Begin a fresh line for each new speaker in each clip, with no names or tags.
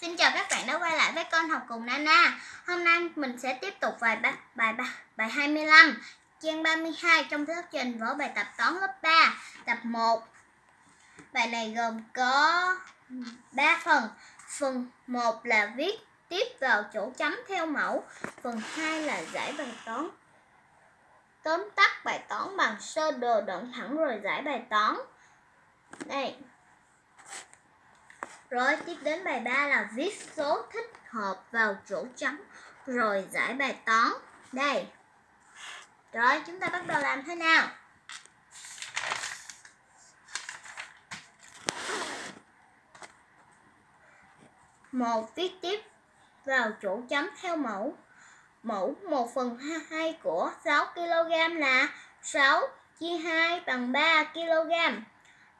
Xin chào các bạn đã quay lại với con học cùng Nana. Hôm nay mình sẽ tiếp tục bài bài bài bài 25, trang 32 trong thuyết trình vở bài tập toán lớp 3, tập 1. Bài này gồm có 3 phần. Phần 1 là viết tiếp vào chỗ chấm theo mẫu, phần 2 là giải bài toán. Tóm tắt bài toán bằng sơ đồ đoạn thẳng rồi giải bài toán. Đây, rồi tiếp đến bài 3 là viết số thích hợp vào chỗ trống rồi giải bài toán. Đây. Rồi chúng ta bắt đầu làm thế nào? một viết tiếp vào chỗ chấm theo mẫu mẫu 1 phần 2 của 6 kg là 6 chia 2 bằng 3 kg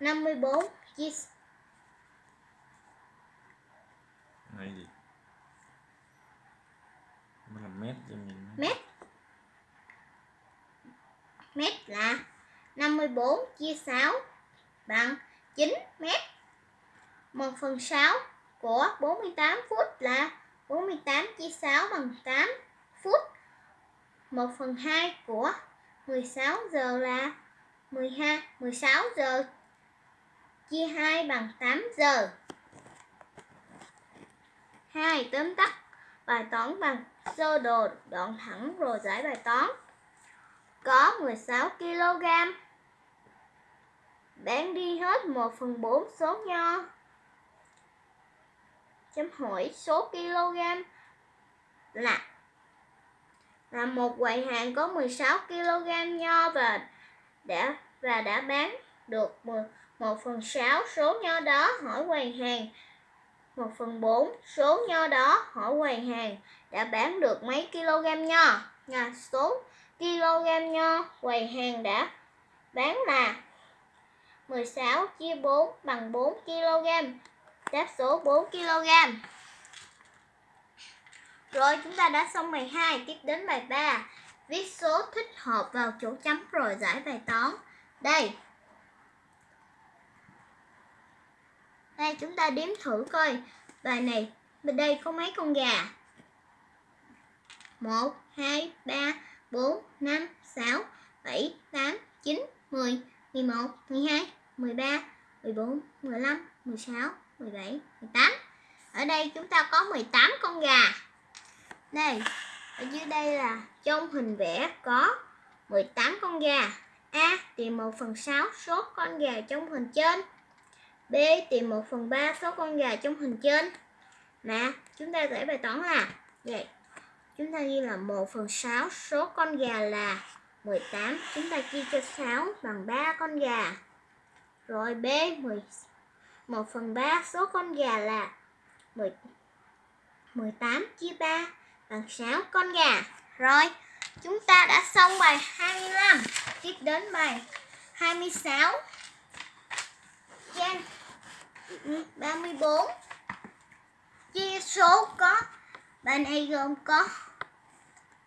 54 chia Này gì? Mình làm mét cho mình. Mét. Mét là 54 chia 6 bằng 9 mét. 1 phần 6 của 48 phút là 48 chia 6 bằng 8 phút 1 phần 2 của 16 giờ là 12, 16 giờ chia 2 bằng 8 giờ. 2. Tóm tắt bài toán bằng sơ đồ đoạn thẳng rồi giải bài toán. Có 16 kg. Bán đi hết 1 phần 4 số nho. Chấm hỏi số kg là là một quầy hàng có 16 kg nho và đã và đã bán được 10 1 phần 6 số nho đó hỏi quầy hàng 1 phần 4 số nho đó hỏi quầy hàng đã bán được mấy kg nho nhà số kg nho quầy hàng đã bán là 16 chia 4 bằng 4 kg đáp số 4 kg rồi chúng ta đã xong bài 2 tiếp đến bài 3 viết số thích hợp vào chỗ chấm rồi giải bài toán đây Đây chúng ta đếm thử coi Bài này bên đây có mấy con gà 1, 2, 3, 4, 5, 6, 7, 8, 9, 10, 11, 12, 13, 14, 15, 16, 17, 18 Ở đây chúng ta có 18 con gà Đây, ở dưới đây là trong hình vẽ có 18 con gà A tìm 1 phần 6 số con gà trong hình trên B tìm 1 phần 3 số con gà trong hình trên Nè, chúng ta giải bài toán là Vậy chúng ta ghi là 1 phần 6 số con gà là 18 Chúng ta chia cho 6 bằng 3 con gà Rồi B 10, 1 phần 3 số con gà là 10, 18 chia 3 bằng 6 con gà Rồi chúng ta đã xong bài 25 Tiếp đến bài 26 Trên 34 chia số có bài này gồm có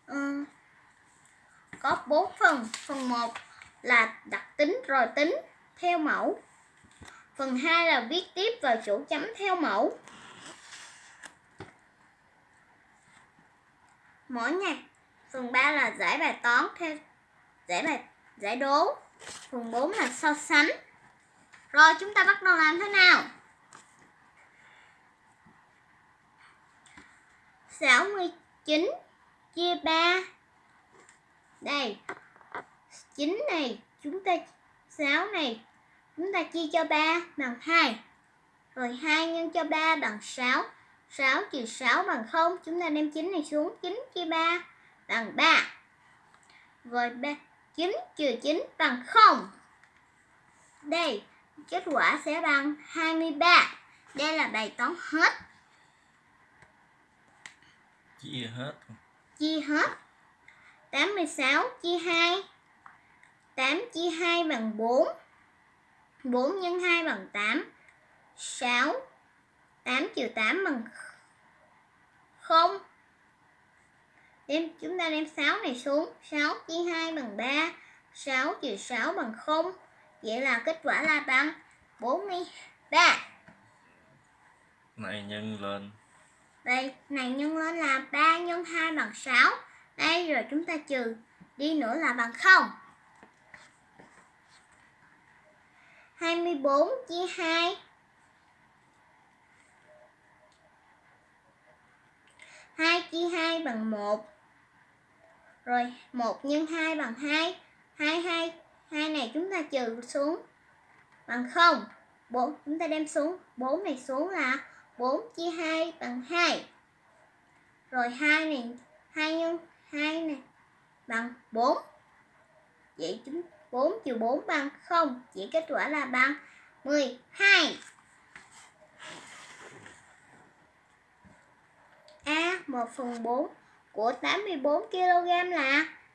um, có 4 phần phần 1 là đặt tính rồi tính theo mẫu phần 2 là viết tiếp vào chỗ chấm theo mẫu mỗi ngày phần 3 là giải bài toán theo giải bài giải đố phần 4 là so sánh rồi chúng ta bắt đầu làm thế nào? sáu mươi chín chia ba Đây chín này chúng ta sáu này chúng ta chia cho ba bằng hai Rồi hai nhân cho ba bằng sáu 6 trừ 6 bằng 0 Chúng ta đem 9 này xuống 9 chia 3 bằng 3 Rồi 3, 9 trừ 9 bằng 0 Đây Kết quả sẽ bằng 23. Đây là bài toán hết. Chia hết. Chia hết. 86 chia 2. 8 chia 2 bằng 4. 4 nhân 2 bằng 8. 6. 8 trừ 8 bằng 0. Đem, chúng ta đem 6 này xuống. 6 chia 2 bằng 3. 6 trừ 6 bằng 0. Vậy là kết quả là bằng 43 Này nhân lên Đây, này nhân lên là 3 nhân 2 bằng 6 Đây, rồi chúng ta trừ đi nữa là bằng 0 24 chia 2 2 chia 2 bằng 1 Rồi 1 nhân 2 bằng 2 2 2 hai này chúng ta trừ xuống bằng 0 4 chúng ta đem xuống 4 này xuống là 4 chia 2 bằng 2 rồi 2 này 2 nhân 2 này bằng 4 vậy chúng 4 trừ 4 bằng 0 vậy kết quả là bằng 12 A à, 1 phần 4 của 84 kg là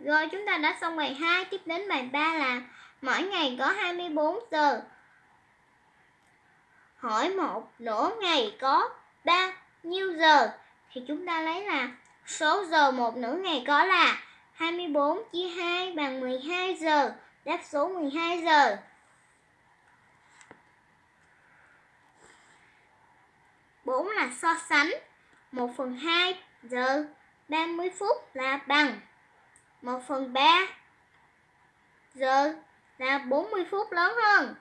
Rồi chúng ta đã xong bài 2, tiếp đến bài 3 là mỗi ngày có 24 giờ. Hỏi một nửa ngày có bao nhiêu giờ? Thì chúng ta lấy là số giờ một nửa ngày có là 24 chia 2 bằng 12 giờ. Đáp số 12 giờ. bốn là so sánh 1 phần 2 giờ 30 phút là bằng 1 phần 3 giờ là 40 phút lớn hơn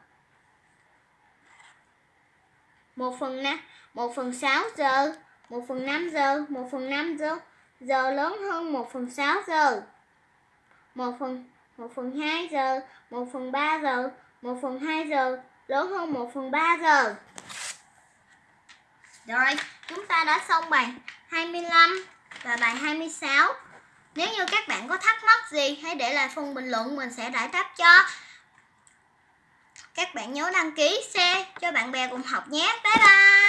1 phần 5, 1 phần 6 giờ 1 phần 5 giờ 1 phần 5 giờ giờ lớn hơn 1 phần 6 giờ 1 phần 1 phần 2 giờ 1 phần 3 giờ 1 phần 2 giờ lớn hơn 1 phần 3 giờ rồi chúng ta đã xong bài 25 và bài 26 Nếu như các bạn có thắc mắc gì hãy để lại phần bình luận mình sẽ giải đáp cho Các bạn nhớ đăng ký xe cho bạn bè cùng học nhé Bye bye